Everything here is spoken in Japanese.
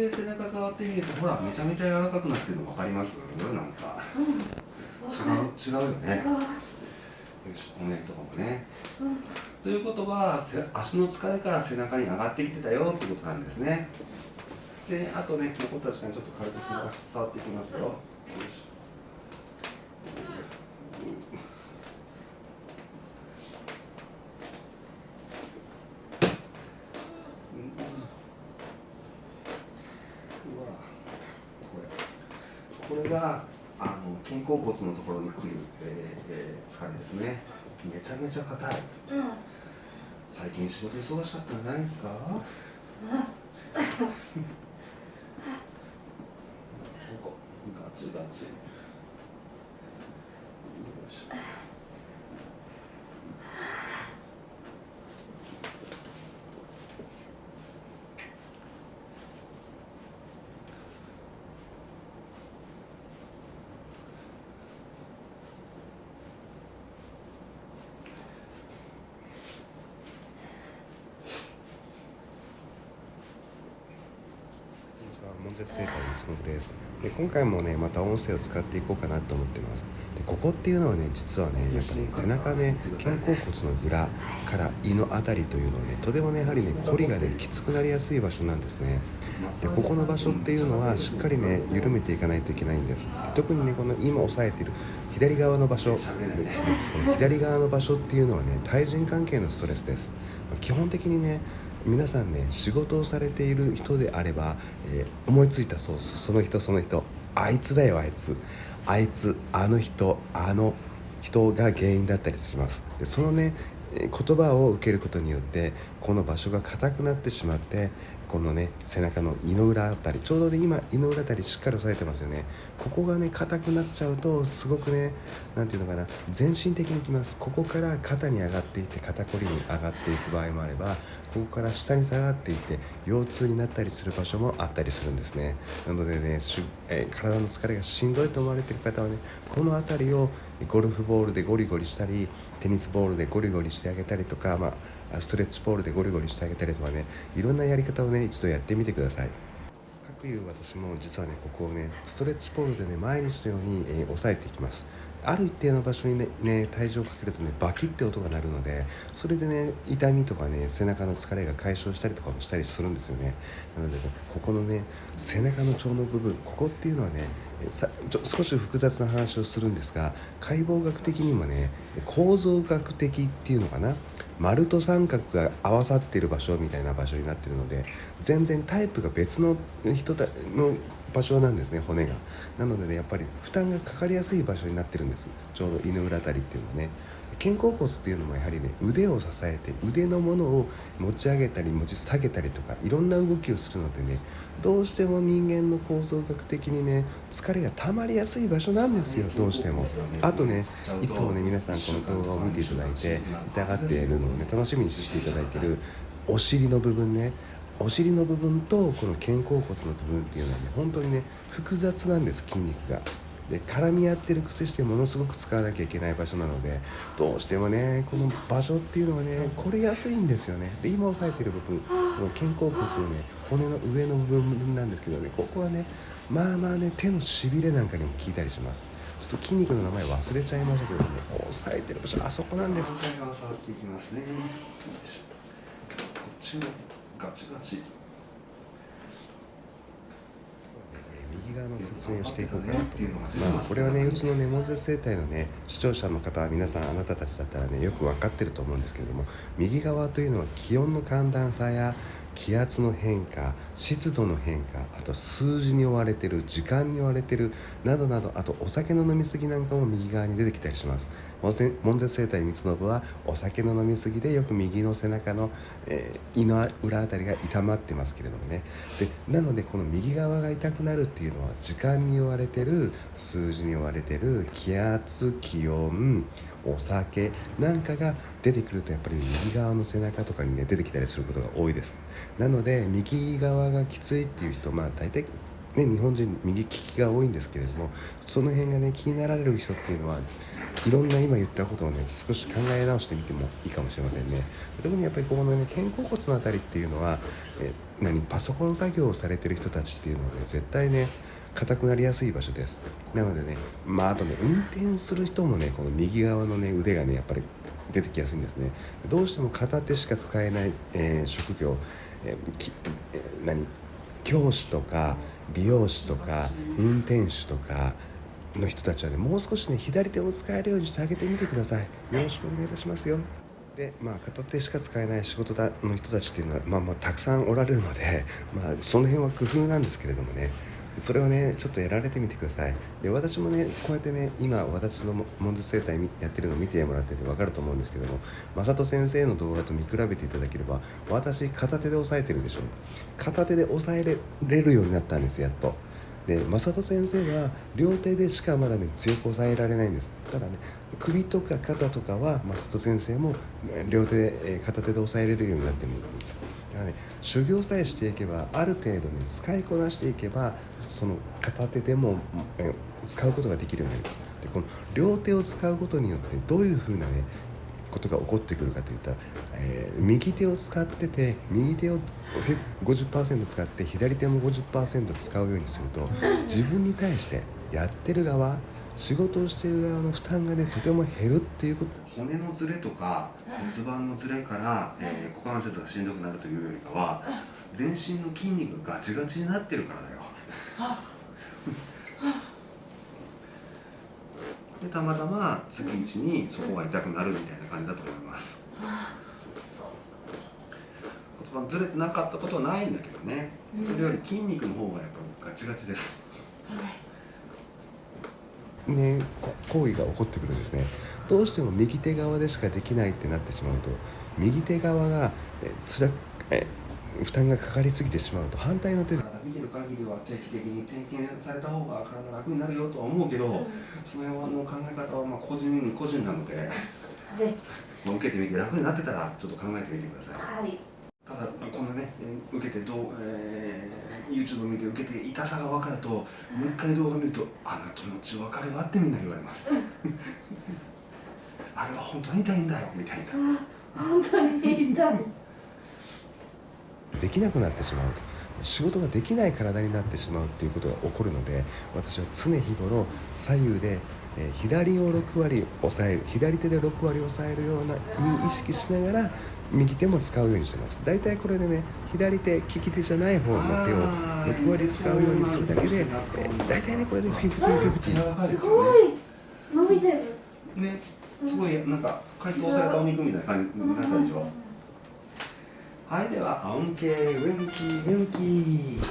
で背中触ってみるとほらめちゃめちゃ柔らかくなってるの分かります？なんか。違う違うよね。よし骨とかもね、うん、ということは足の疲れから背中に上がってきてたよっていうことなんですね。であとね残った時間ちょっと軽く触っていきますよこれがあの肩甲骨のところにくる、えーえー、疲れですね。めちゃめちゃ硬い、うん、最近仕事忙しかったんじゃないですか、うん、ガチガチ。悶絶生態のです。で今回もねまた音声を使っていこうかなと思ってます。でここっていうのはね実はねやっぱね背中ね肩甲骨の裏から胃の辺りというのはねとてもねやはりね凝りがねきつくなりやすい場所なんですね。でここの場所っていうのはしっかりね緩めていかないといけないんです。で特にねこの今押さえている左側の場所左側の場所っていうのはね対人関係のストレスです。基本的にね皆さんね仕事をされている人であれば、えー、思いついたそうその人その人。あいつだよあいつ。あいつあの人あの人が原因だったりします。でそのね言葉を受けることによってこの場所が硬くなってしまってこのね背中の胃の裏あたりちょうどね今胃の裏あたりしっかり押さえてますよね。ここがね硬くなっちゃうとすごくね何ていうのかな全身的にきます。ここから肩に上がっていって肩こりに上がっていく場合もあればここから下に下がっていって腰痛になったりする場所もあったりするんですね。なのでねえ、体の疲れがしんどいと思われてる方はねこの辺りをゴルフボールでゴリゴリしたりテニスボールでゴリゴリしてあげたりとか、まあストレッチポールでゴリゴリしてあげたりとかねいろんなやり方をね一度やってみてください。各いう私も実はねここをねストレッチポールでね毎日のように、えー、押さえていきます。ある一定の場所にねね体重をかけるとねバキって音が鳴るのでそれでね痛みとかね背中の疲れが解消したりとかもしたりするんですよね。なので、ね、ここのね背中の腸の部分ここっていうのはねさちょ少し複雑な話をするんですが解剖学的にもね構造学的っていうのかな丸と三角が合わさっている場所みたいな場所になっているので全然タイプが別の人の場所なんですね骨が。なのでねやっぱり負担がかかりやすい場所になってるんです。ちょうど犬裏あたりっていうのはね。肩甲骨っていうのもやはりね腕を支えて腕のものを持ち上げたり持ち下げたりとかいろんな動きをするのでねどうしても人間の構造学的にね疲れが溜まりやすい場所なんですよどうしても。あとねいつもね皆さんこの動画を見ていただいて痛がっているのをね楽しみにしていただいているお尻の部分ねお尻の部分とこの肩甲骨の部分っていうのはね本当にね複雑なんです筋肉が。で絡み合ってる癖してものすごく使わなきゃいけない場所なのでどうしてもねこの場所っていうのはねこれやすいんですよね。で今押さえてる部分この肩甲骨のね骨の上の部分なんですけどねここはねまあまあね手のしびれなんかにも効いたりします。ちょっと筋肉の名前忘れちゃいましたけどね押さえてる場所あそこなんです。こっちも。ガチガチ。右側の説明をしていこうかなと思います。まあ、これはね、うちのネモンゼ生態のね、視聴者の方は皆さん、あなたたちだったらね、よく分かってると思うんですけれども、右側というのは気温の寒暖差や気圧の変化湿度の変化あと数字に追われてる時間に追われてるなどなどあとお酒の飲み過ぎなんかも右側に出てきたりします門絶生態光信はお酒の飲み過ぎでよく右の背中の、えー、胃の裏あたりが痛まってますけれどもね。でなのでこの右側が痛くなるっていうのは時間に追われてる数字に追われてる気圧気温お酒なんかが出てくるとやっぱり右側の背中とかにね出てきたりすることが多いです。なので右側がきついっていう人まあ大体ね、日本人右利きが多いんですけれどもその辺がね気になられる人っていうのはいろんな今言ったことをね少し考え直してみてもいいかもしれませんね。特にやっぱりここのね肩甲骨のあたりっていうのはえ何パソコン作業をされてる人たちっていうのはね絶対ね硬くなりやすい場所です。なのでねまああとね運転する人もねこの右側のね腕がねやっぱり出てきやすいんですね。どうしても片手しか使えない、えー、職業、えーえー、何教師とか美容師とか運転手とかの人たちはねもう少しね左手を使えるようにしてあげてみてください。よろしくお願いいたしますよ。でまあ片手しか使えない仕事だの人たちっていうのはまあまあたくさんおられるのでまあその辺は工夫なんですけれどもね。それをねちょっとやられてみてください。で私もねこうやってね今私のモンズ生態やってるのを見てもらってて分かると思うんですけども正人先生の動画と見比べていただければ私片手で押さえてるでしょ。片手で押さえれるようになったんですやっと。で正人先生は両手でしかまだね強く押さえられないんです。ただね首とか肩とかは正人先生も両手で片手で押さえれるようになってるんです。からね修行さえしていけばある程度ね使いこなしていけばその片手でもえ使うことができるようになります。でこの両手を使うことによってどういうふうなねことが起こってくるかといったら、えー、右手を使ってて右手を50%使って左手も50%使うようにすると自分に対してやってる側仕事をしている側の負担がねとても減るっていうこと。骨のずれとか骨盤のずれから、えー、股関節がしんどくなるというよりかは全身の筋肉がガチガチになってるからだよ。でたまたま月一にそこが痛くなるみたいな感じだと思います。骨盤ずれてなかったことはないんだけどね。それより筋肉の方がやっぱガチガチですね行為が起こってくるんですね。どうしても右手側でしかできないってなってしまうと右手側がえつらえ負担がかかりすぎてしまうと反対の手で。見てる限りは定期的に点検された方が体楽になるよとは思うけど、うん、その辺の考え方はまあ個人個人なので、はい、まあ、受けてみて楽になってたらちょっと考えてみてください、はい、ただこのね受けてどう、えー、YouTube を見て受けて痛さが分かるともう一回動画見るとあの気持ち分かるわってみんな言われます。あれは本当に痛いんだよみたいな。本当に痛い。できなくなってしまう。仕事ができない体になってしまうということが起こるので私は常日頃左右で、え左を6割抑える左手で6割抑えるようなに意識しながら右手も使うようにしてます。大体これでね左手利き手じゃない方の手を6割使うようにするだけで、え大体ねこれでフィフティフィフティすごい。伸びてる。ねすごいなんか解凍されたお肉みたいな感じになったでしょはいでは、アウンケー、ウェンキー、ウェンキー。